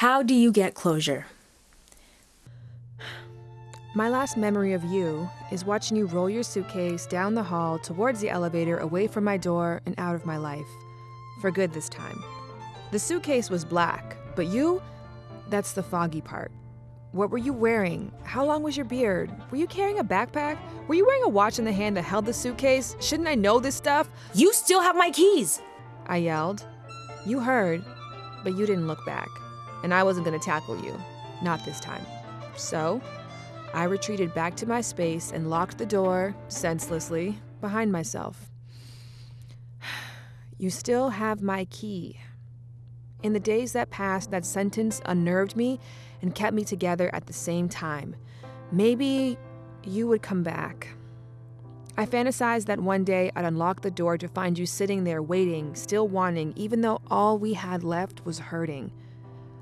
How do you get closure? My last memory of you is watching you roll your suitcase down the hall towards the elevator away from my door and out of my life. For good this time. The suitcase was black, but you, that's the foggy part. What were you wearing? How long was your beard? Were you carrying a backpack? Were you wearing a watch in the hand that held the suitcase? Shouldn't I know this stuff? You still have my keys! I yelled. You heard, but you didn't look back. And I wasn't gonna tackle you. Not this time. So, I retreated back to my space and locked the door, senselessly, behind myself. You still have my key. In the days that passed, that sentence unnerved me and kept me together at the same time. Maybe you would come back. I fantasized that one day I'd unlock the door to find you sitting there waiting, still wanting, even though all we had left was hurting.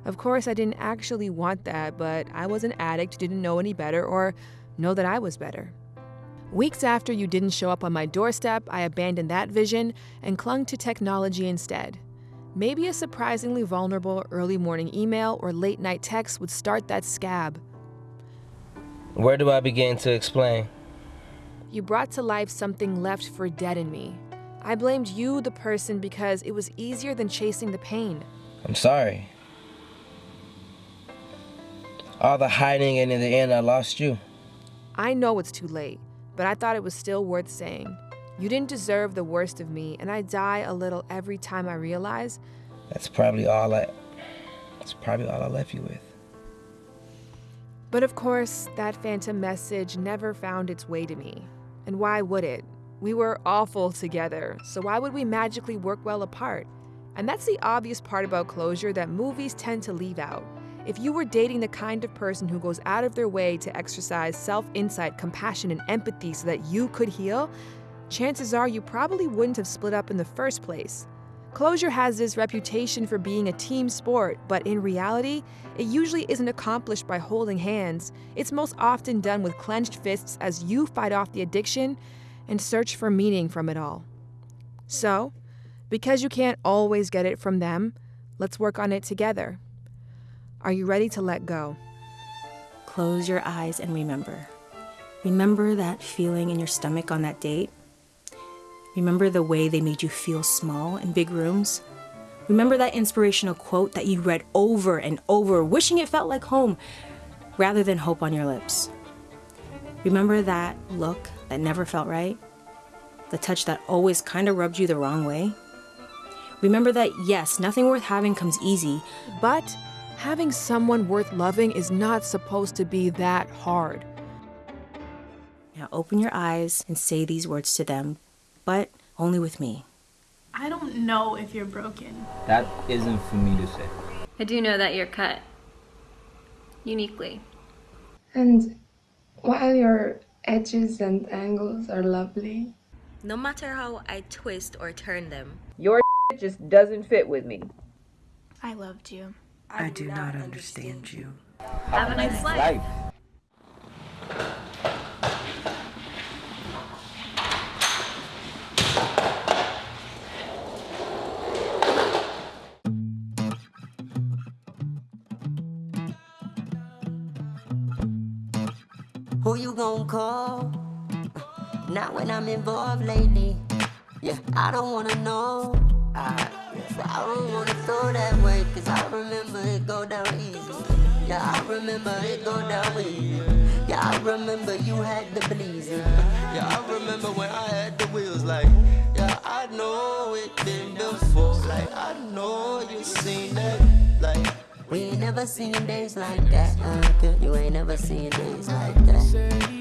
Of course, I didn't actually want that, but I was an addict didn't know any better or know that I was better. Weeks after you didn't show up on my doorstep, I abandoned that vision and clung to technology instead. Maybe a surprisingly vulnerable early morning email or late night text would start that scab. Where do I begin to explain? You brought to life something left for dead in me. I blamed you, the person, because it was easier than chasing the pain. I'm sorry. All the hiding, and in the end, I lost you. I know it's too late, but I thought it was still worth saying. You didn't deserve the worst of me, and I die a little every time I realize. That's probably all I. That's probably all I left you with. But of course, that phantom message never found its way to me. And why would it? We were awful together, so why would we magically work well apart? And that's the obvious part about closure that movies tend to leave out. If you were dating the kind of person who goes out of their way to exercise self insight, compassion, and empathy so that you could heal, chances are you probably wouldn't have split up in the first place. Closure has this reputation for being a team sport, but in reality, it usually isn't accomplished by holding hands. It's most often done with clenched fists as you fight off the addiction and search for meaning from it all. So, because you can't always get it from them, let's work on it together. Are you ready to let go? Close your eyes and remember. Remember that feeling in your stomach on that date? Remember the way they made you feel small in big rooms? Remember that inspirational quote that you read over and over, wishing it felt like home rather than hope on your lips? Remember that look that never felt right? The touch that always kind of rubbed you the wrong way? Remember that, yes, nothing worth having comes easy, but having someone worth loving is not supposed to be that hard. Now open your eyes and say these words to them, but only with me. I don't know if you're broken. That isn't for me to say. I do know that you're cut. Uniquely. And while your edges and angles are lovely, no matter how I twist or turn them, your just doesn't fit with me. I loved you. I do not understand you. Have a nice life. Who you gonna call? Not when I'm involved lately. Yeah, I don't wanna know. Throw that way, cause I remember it go down easy. Yeah, I remember it go down easy. Yeah, I remember you had the bleeding. Yeah, I remember when I had the wheels like, yeah, I know it been before. Like, I know you seen that, like. We ain't never seen days like that, uh, You ain't never seen days like that.